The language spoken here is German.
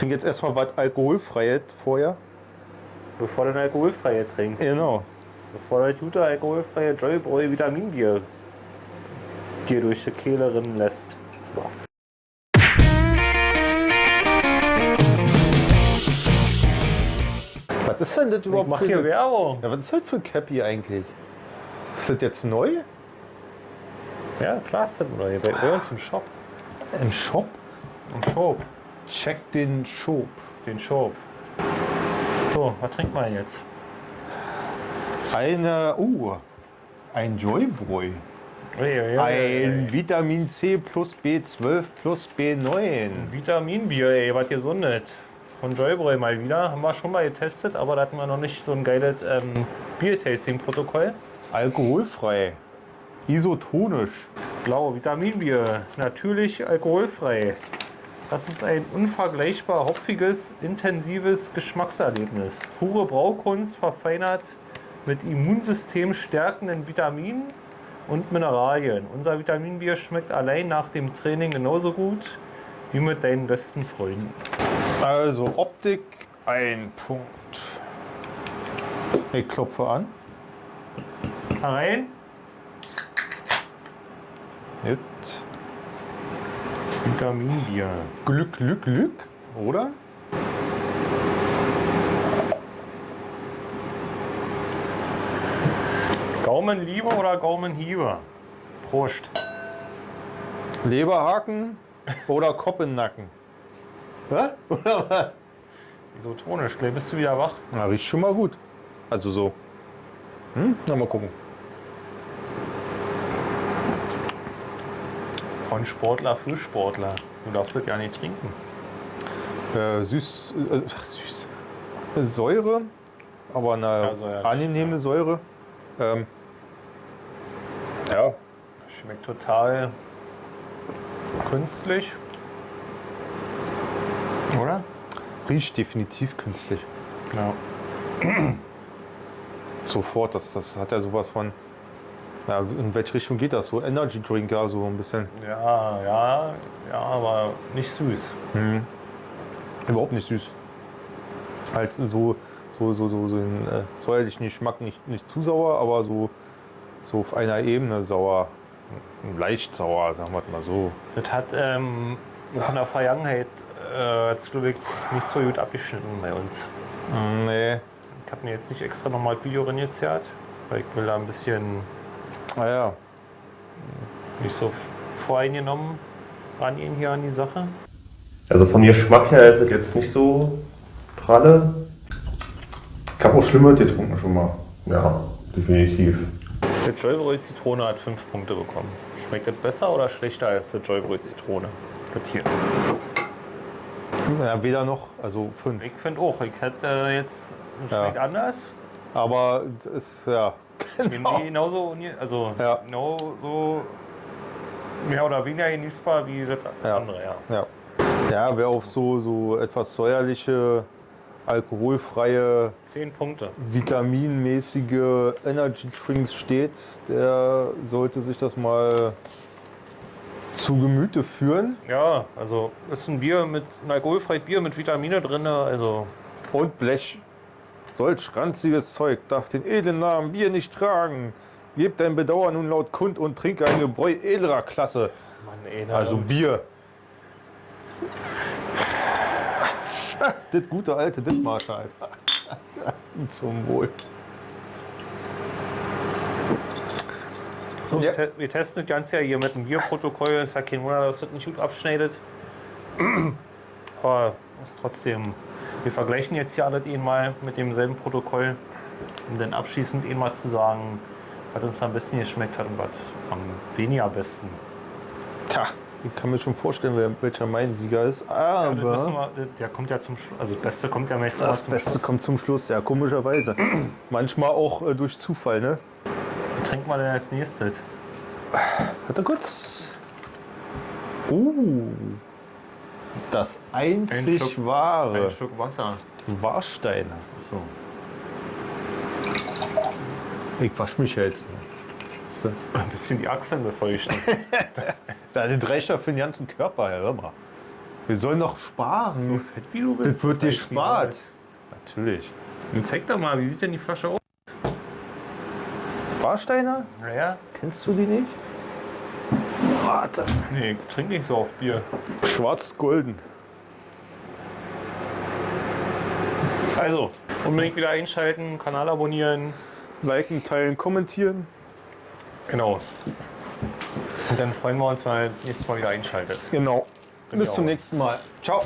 Trink jetzt erstmal was Alkoholfreies vorher. Bevor du ein alkoholfreie trinkst. Genau. Bevor du gute alkoholfreie Joyboy Vitaminbier dir durch die Kehle rinnen lässt. Boah. Was ist denn das Ich überhaupt mach für hier Werbung. Ja, was ist das für ein Cappy eigentlich? Ist das jetzt neu? Ja, klar ist das neu. Bei, bei uns im Shop. Im Shop? Im Shop. Check den Shop. Den Shop. So, was trinkt man jetzt? Eine, uh, ein Joybräu. Ein. Vitamin C plus B12 plus B9. Vitaminbier, ey, was gesundet. Von Joybräu mal wieder. Haben wir schon mal getestet, aber da hatten wir noch nicht so ein geiles ähm, Bier-Tasting-Protokoll. Alkoholfrei. Isotonisch. Blau, Vitaminbier, natürlich alkoholfrei. Das ist ein unvergleichbar hopfiges, intensives Geschmackserlebnis. Pure Braukunst verfeinert mit Immunsystem stärkenden Vitaminen und Mineralien. Unser Vitaminbier schmeckt allein nach dem Training genauso gut wie mit deinen besten Freunden. Also Optik, ein Punkt. Ich klopfe an. Rein, Jetzt. Vitaminbier. Glück, Glück, Glück, oder? Gaumenliebe oder Gaumenhiebe? Prost. Leberhaken oder Kopf im Nacken? Hä? Oder was? Isotonisch, gleich bist du wieder wach. Na, riecht schon mal gut. Also so. Hm? Na, mal gucken. Von Sportler für Sportler. Du darfst das ja nicht trinken. Äh, süß, äh, ach, süß. Säure, aber eine Ja, säuerlich, angenehme Säure. Ähm, ja, Schmeckt total künstlich. Oder? riecht definitiv künstlich. Ja. Sofort, das, das hat ja sowas von. Ja, in welche Richtung geht das? So Energy Drink, ja, so ein bisschen. Ja, ja, ja, aber nicht süß. Hm. Überhaupt nicht süß. Halt so, so, so, so, so den äh, säuerlichen Geschmack nicht, nicht zu sauer, aber so, so auf einer Ebene sauer. Leicht sauer, sagen wir mal so. Das hat ähm, von der Vergangenheit äh, hat's, glaub ich, nicht so gut abgeschnitten bei uns. Mm, Nee. Ich habe mir jetzt nicht extra nochmal Video reingezerrt, weil ich will da ein bisschen Naja, nicht so voreingenommen rangehen hier an die Sache. Also von Geschmack her ist es jetzt nicht so pralle. Ich habe auch Schlimmes getrunken schon mal. Ja, definitiv. Der Joybröl Zitrone hat 5 Punkte bekommen. Schmeckt das besser oder schlechter als der Joybröl Zitrone? Das hier. ja, weder noch, also fünf. Ich finde auch, ich hätte äh, jetzt schmeckt anders. Aber es ist, ja, Genau. Genauso, also Ja. genauso mehr oder weniger genießbar wie das Ja. andere, ja. ja. Ja, wer auf so, so etwas säuerliche, alkoholfreie, 10 Punkte. vitaminmäßige Energy Drinks steht, der sollte sich das mal zu Gemüte führen. Ja, also ist ein Bier mit ein alkoholfreies Bier mit Vitamine drin, also Und Blech. Solch ranziges Zeug darf den edlen Namen Bier nicht tragen. Gebt dein Bedauern nun laut kund und trinke ein Gebräu edlerer Klasse. Mann, ey, Also Bier. Das gute alte Dittmarscher, Alter. Zum Wohl. so, Ja. wir testen das Ganze ja hier mit dem Bierprotokoll. Ist ja kein Wunder, dass das nicht gut abschneidet. Aber ist trotzdem, wir vergleichen jetzt hier alles eh mal mit demselben Protokoll, um dann abschließend eh mal zu sagen, was uns am besten geschmeckt hat und was am weniger besten. Tja, ich kann mir schon vorstellen, wer, welcher mein Sieger ist. Ja, das Aber wir, der kommt ja zum Schluss. Also das Beste kommt ja meistens mal das zum Beste Schluss. kommt zum Schluss, ja, komischerweise. Manchmal auch äh, durch Zufall, ne? Was trinkt man denn als nächstes? Warte kurz. Uh, das einzig Schluck- wahre Ein Stück Wasser. Warsteiner. So. Ich wasch mich jetzt. nur. Du? Ein bisschen die Achseln befeuchten. Das reicht ja für den ganzen Körper, hör mal. Wir sollen doch sparen. Fett wie du bist. Das wird dir spart. Natürlich. Nun zeig doch mal, wie sieht denn die Flasche aus? Warsteiner? Naja, Kennst du die nicht? Warte. nee, trink nicht so auf Bier. Schwarz-golden. Also, unbedingt wieder einschalten, Kanal abonnieren. Liken, teilen, kommentieren. Genau. Und dann freuen wir uns, wenn ihr nächstes Mal wieder einschaltet. Genau. Bin Bis zum nächsten Mal. Ciao.